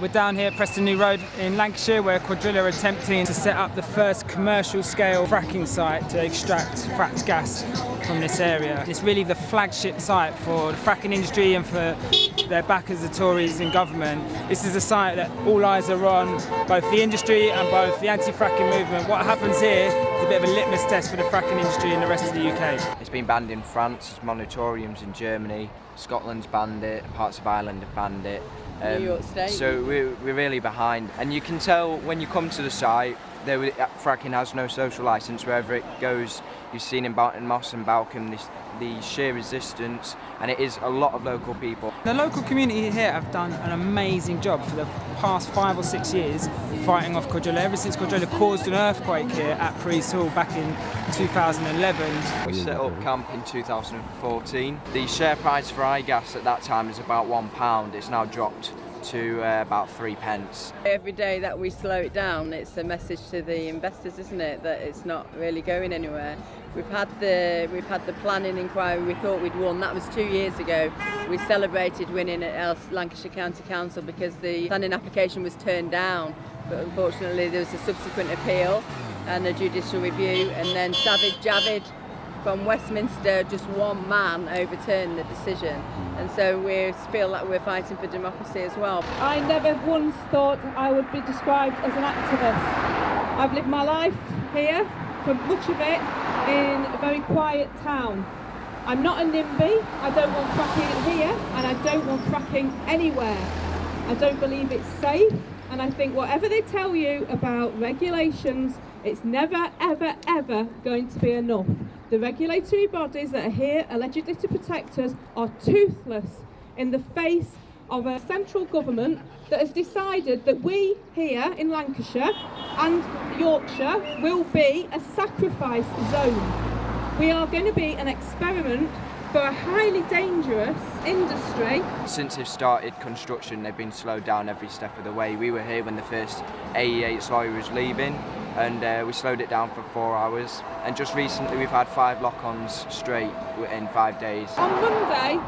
We're down here at Preston New Road in Lancashire where Cuadrilla are attempting to set up the first commercial scale fracking site to extract fracked gas from this area. It's really the flagship site for the fracking industry and for their backers, the Tories in government. This is a site that all eyes are on, both the industry and both the anti-fracking movement. What happens here is a bit of a litmus test for the fracking industry in the rest of the UK. It's been banned in France, it's moratoriums in Germany, Scotland's banned it, parts of Ireland have banned it. Um, New York State. So we're, we're really behind. And you can tell when you come to the site, there, fracking has no social licence wherever it goes. You've seen in Barton Moss and Balcombe this, the sheer resistance, and it is a lot of local people. The local community here have done an amazing job for the past five or six years fighting off Cuadrilla. Ever since Cuadrilla caused an earthquake here at Preese Hall back in 2011. We set up camp in 2014. The share price for iGas at that time was about one pound. It's now dropped to uh, about three pence. Every day that we slow it down, it's a message to the investors, isn't it, that it's not really going anywhere. We've had the we've had the planning inquiry. We thought we'd won. That was two years ago. We celebrated winning at Else Lancashire County Council because the planning application was turned down. But unfortunately, there was a subsequent appeal and a judicial review, and then Savage Javid from Westminster, just one man overturned the decision. Hmm. And so we feel like we're fighting for democracy as well. I never once thought I would be described as an activist. I've lived my life here, for much of it, in a very quiet town. I'm not a NIMBY, I don't want fracking here, and I don't want fracking anywhere. I don't believe it's safe, and I think whatever they tell you about regulations, it's never, ever, ever going to be enough. The regulatory bodies that are here allegedly to protect us are toothless in the face of a central government that has decided that we here in Lancashire and Yorkshire will be a sacrifice zone. We are going to be an experiment for a highly dangerous industry. Since they've started construction, they've been slowed down every step of the way. We were here when the first AE8 lorry was leaving and uh, we slowed it down for four hours. And just recently we've had five lock-ons straight in five days. On Monday,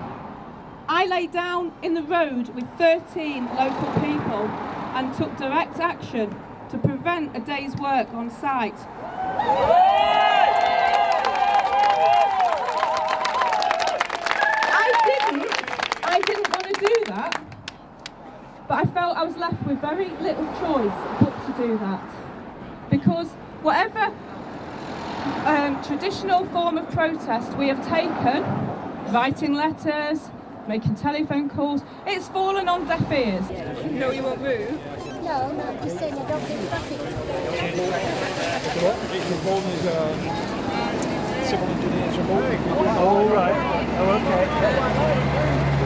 I lay down in the road with 13 local people and took direct action to prevent a day's work on site. I didn't, I didn't want to do that, but I felt I was left with very little choice but to do that. Because whatever um, traditional form of protest we have taken, writing letters, making telephone calls, it's fallen on deaf ears. No, you won't move? No, no, I'm just saying I don't think traffic. civil engineers Oh, right. Oh, okay.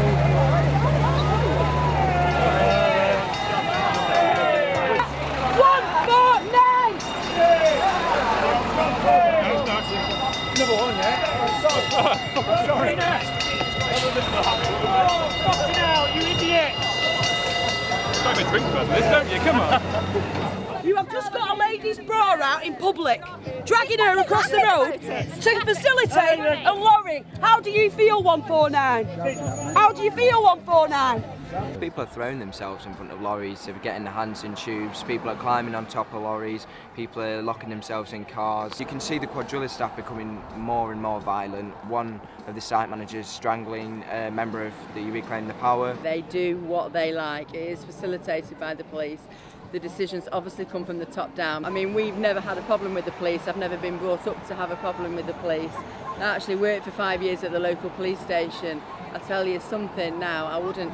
Have a drink first this, don't you? Come on. You have just got a lady's bra out in public, dragging her across the road to facilitate a lorry. How do you feel, 149? How do you feel, 149? People are throwing themselves in front of lorries, they're getting their hands in tubes, people are climbing on top of lorries, people are locking themselves in cars. You can see the quadrilla staff becoming more and more violent. One of the site managers strangling a member of the Reclaim the Power. They do what they like, it is facilitated by the police. The decisions obviously come from the top down. I mean, we've never had a problem with the police. I've never been brought up to have a problem with the police. I actually worked for five years at the local police station. I tell you something now, I wouldn't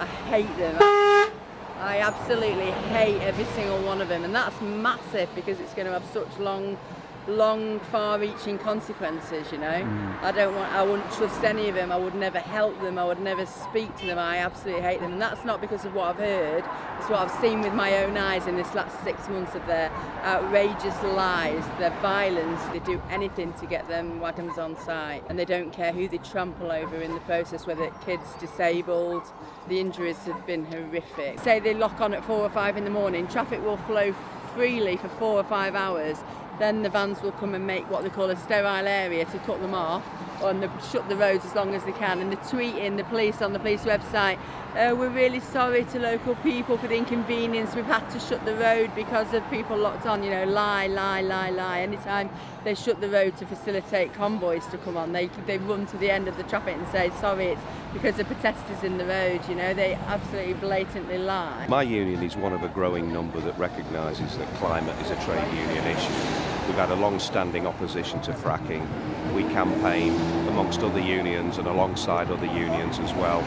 I hate them. I absolutely hate every single one of them and that's massive because it's going to have such long long far-reaching consequences you know? Mm. I don't want I wouldn't trust any of them. I would never help them. I would never speak to them. I absolutely hate them. And that's not because of what I've heard. It's what I've seen with my own eyes in this last six months of their outrageous lies their violence. They do anything to get them wagons on site. And they don't care who they trample over in the process whether kids disabled. The injuries have been horrific. Say they lock on at four or five in the morning. Traffic will flow freely for four or five hours then the vans will come and make what they call a sterile area to cut them off and shut the roads as long as they can. And they're tweeting the police on the police website, uh, we're really sorry to local people for the inconvenience. We've had to shut the road because of people locked on, you know, lie, lie, lie, lie. Anytime they shut the road to facilitate convoys to come on, they, they run to the end of the traffic and say, sorry, it's because of protesters in the road, you know, they absolutely blatantly lie. My union is one of a growing number that recognises that climate is a trade union issue. We've had a long-standing opposition to fracking. We campaign amongst other unions and alongside other unions as well.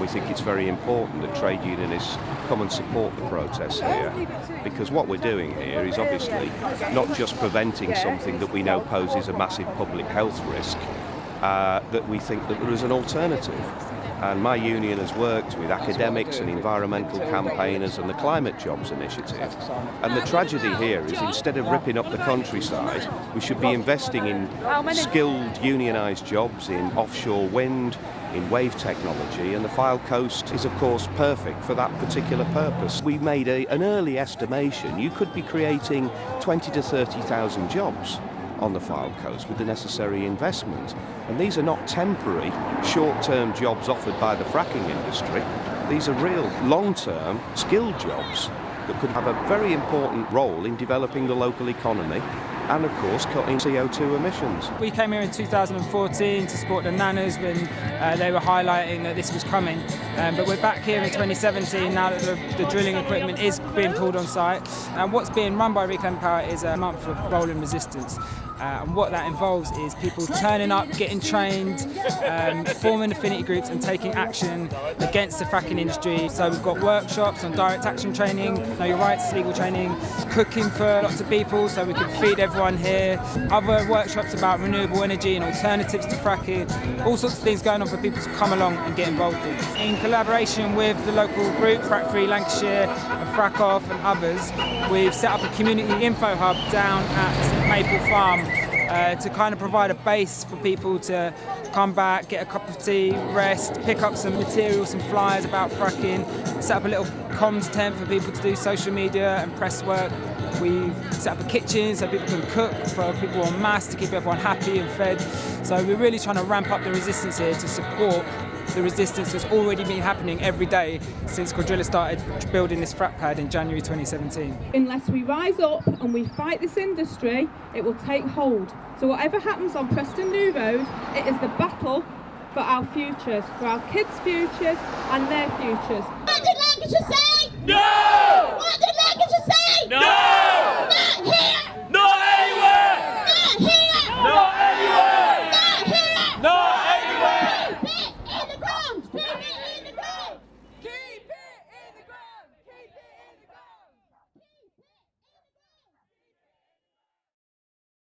We think it's very important that trade unionists come and support the protests here because what we're doing here is obviously not just preventing something that we know poses a massive public health risk, uh, that we think that there is an alternative. And my union has worked with academics and environmental campaigners and the Climate Jobs Initiative. And the tragedy here is instead of ripping up the countryside, we should be investing in skilled unionised jobs in offshore wind, in wave technology, and the Fylde Coast is, of course, perfect for that particular purpose. We made a, an early estimation. You could be creating 20 to 30,000 jobs on the Fylde Coast with the necessary investment. And these are not temporary, short-term jobs offered by the fracking industry. These are real, long-term, skilled jobs that could have a very important role in developing the local economy and of course cutting CO2 emissions. We came here in 2014 to support the Nanas when uh, they were highlighting that this was coming. Um, but we're back here in 2017 now that the, the, drilling equipment is being pulled on site. And what's being run by Reclaim Power is a month of rolling resistance. Uh, and what that involves is people turning up, getting trained, um, forming affinity groups and taking action against the fracking industry. So we've got workshops on direct action training, know your rights, legal training, cooking for lots of people so we can feed everyone here, other workshops about renewable energy and alternatives to fracking, all sorts of things going on for people to come along and get involved in. In collaboration with the local group, Frack Free Lancashire, Frack Off and others, we've set up a community info hub down at Maple Farm uh, to kind of provide a base for people to come back, get a cup of tea, rest, pick up some material, some flyers about fracking, set up a little comms tent for people to do social media and press work. We've set up a kitchen so people can cook for people on masse to keep everyone happy and fed. So we're really trying to ramp up the resistance here to support the resistance that's already been happening every day since Cuadrilla started building this frac pad in January 2017. Unless we rise up and we fight this industry, it will take hold. So whatever happens on Preston New Road, it is the battle for our futures, for our kids' futures and their futures.